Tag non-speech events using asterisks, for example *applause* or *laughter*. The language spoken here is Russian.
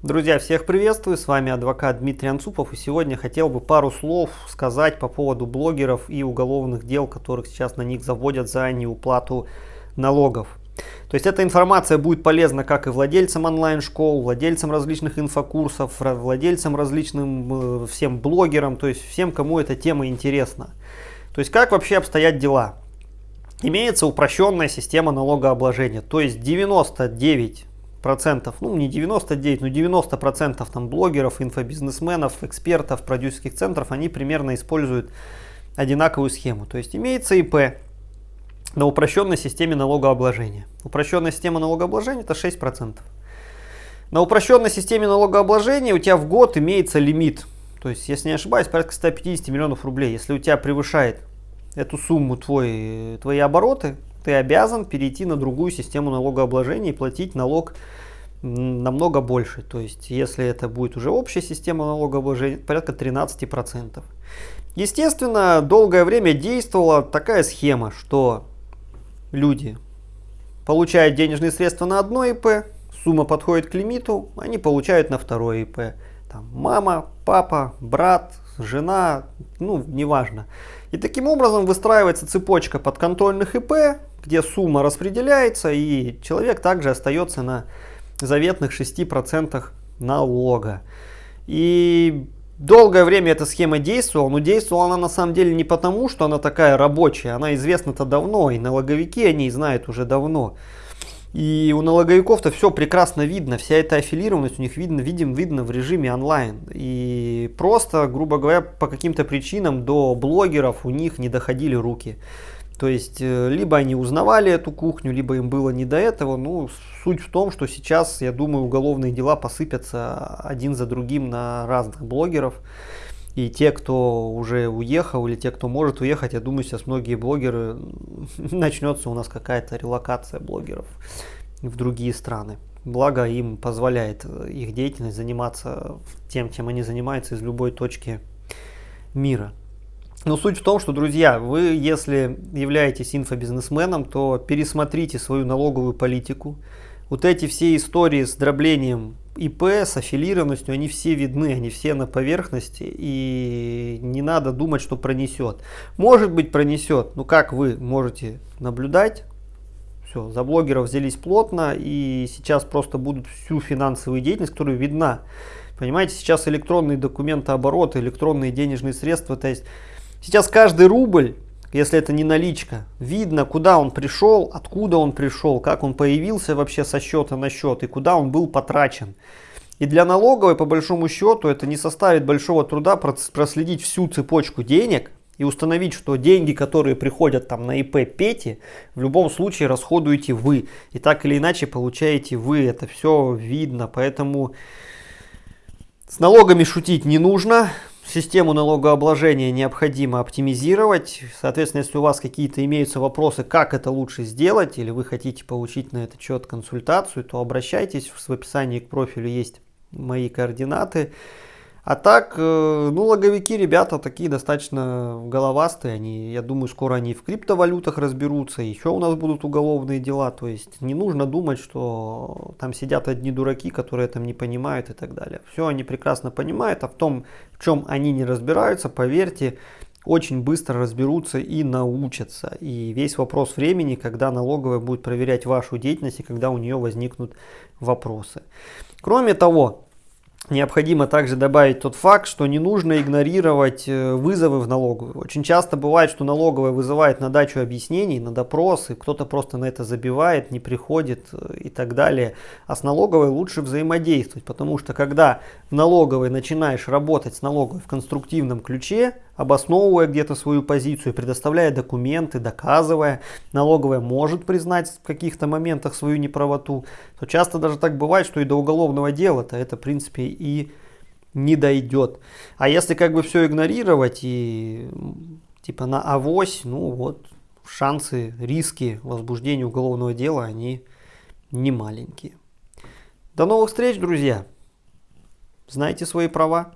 Друзья, всех приветствую, с вами адвокат Дмитрий Анцупов и сегодня хотел бы пару слов сказать по поводу блогеров и уголовных дел, которых сейчас на них заводят за неуплату налогов. То есть эта информация будет полезна как и владельцам онлайн-школ, владельцам различных инфокурсов, владельцам различным э, всем блогерам, то есть всем, кому эта тема интересна. То есть как вообще обстоят дела? Имеется упрощенная система налогообложения, то есть 99 процентов, ну не 99, но 90 процентов там блогеров, инфобизнесменов, экспертов, продюсерских центров, они примерно используют одинаковую схему. То есть имеется ИП на упрощенной системе налогообложения. Упрощенная система налогообложения это 6 процентов. На упрощенной системе налогообложения у тебя в год имеется лимит. То есть, если не ошибаюсь, порядка 150 миллионов рублей. Если у тебя превышает эту сумму твой, твои обороты, ты обязан перейти на другую систему налогообложения и платить налог намного больше. То есть, если это будет уже общая система налогообложения, порядка 13%. Естественно, долгое время действовала такая схема, что люди получают денежные средства на одно ИП, сумма подходит к лимиту, они получают на второе ИП. Там мама, папа, брат, жена, ну, неважно. И таким образом выстраивается цепочка подконтрольных ИП, где сумма распределяется, и человек также остается на заветных 6% налога. И долгое время эта схема действовала, но действовала она на самом деле не потому, что она такая рабочая, она известна-то давно, и налоговики о ней знают уже давно. И у налоговиков-то все прекрасно видно, вся эта аффилированность у них видно, видим, видно в режиме онлайн. И просто, грубо говоря, по каким-то причинам до блогеров у них не доходили руки. То есть, э, либо они узнавали эту кухню, либо им было не до этого. Ну, суть в том, что сейчас, я думаю, уголовные дела посыпятся один за другим на разных блогеров. И те, кто уже уехал, или те, кто может уехать, я думаю, сейчас многие блогеры, *laughs* начнется у нас какая-то релокация блогеров в другие страны. Благо им позволяет э, их деятельность заниматься тем, чем они занимаются из любой точки мира. Но суть в том, что, друзья, вы, если являетесь инфобизнесменом, то пересмотрите свою налоговую политику. Вот эти все истории с дроблением ИП, с аффилированностью, они все видны, они все на поверхности, и не надо думать, что пронесет. Может быть пронесет, но как вы можете наблюдать, все, за блогеров взялись плотно, и сейчас просто будут всю финансовую деятельность, которая видна. Понимаете, сейчас электронные документообороты, электронные денежные средства, то есть Сейчас каждый рубль, если это не наличка, видно, куда он пришел, откуда он пришел, как он появился вообще со счета на счет и куда он был потрачен. И для налоговой, по большому счету, это не составит большого труда проследить всю цепочку денег и установить, что деньги, которые приходят там на ИП Пети, в любом случае расходуете вы. И так или иначе получаете вы. Это все видно. Поэтому с налогами шутить не нужно. Систему налогообложения необходимо оптимизировать. Соответственно, если у вас какие-то имеются вопросы, как это лучше сделать, или вы хотите получить на этот счет консультацию, то обращайтесь. В описании к профилю есть мои координаты. А так, э, ну, логовики, ребята такие достаточно головастые. Они, я думаю, скоро они в криптовалютах разберутся. Еще у нас будут уголовные дела. То есть не нужно думать, что там сидят одни дураки, которые там не понимают и так далее. Все они прекрасно понимают. А в том, в чем они не разбираются, поверьте, очень быстро разберутся и научатся. И весь вопрос времени, когда налоговая будет проверять вашу деятельность и когда у нее возникнут вопросы. Кроме того, Необходимо также добавить тот факт, что не нужно игнорировать э, вызовы в налоговую. Очень часто бывает, что налоговая вызывает на дачу объяснений, на допросы, кто-то просто на это забивает, не приходит э, и так далее. А с налоговой лучше взаимодействовать, потому что когда в налоговой начинаешь работать с налоговой в конструктивном ключе, обосновывая где-то свою позицию, предоставляя документы, доказывая, налоговая может признать в каких-то моментах свою неправоту, то часто даже так бывает, что и до уголовного дела-то это в принципе и не дойдет. А если как бы все игнорировать и типа на авось, ну вот шансы, риски возбуждения уголовного дела, они не маленькие. До новых встреч, друзья! Знайте свои права.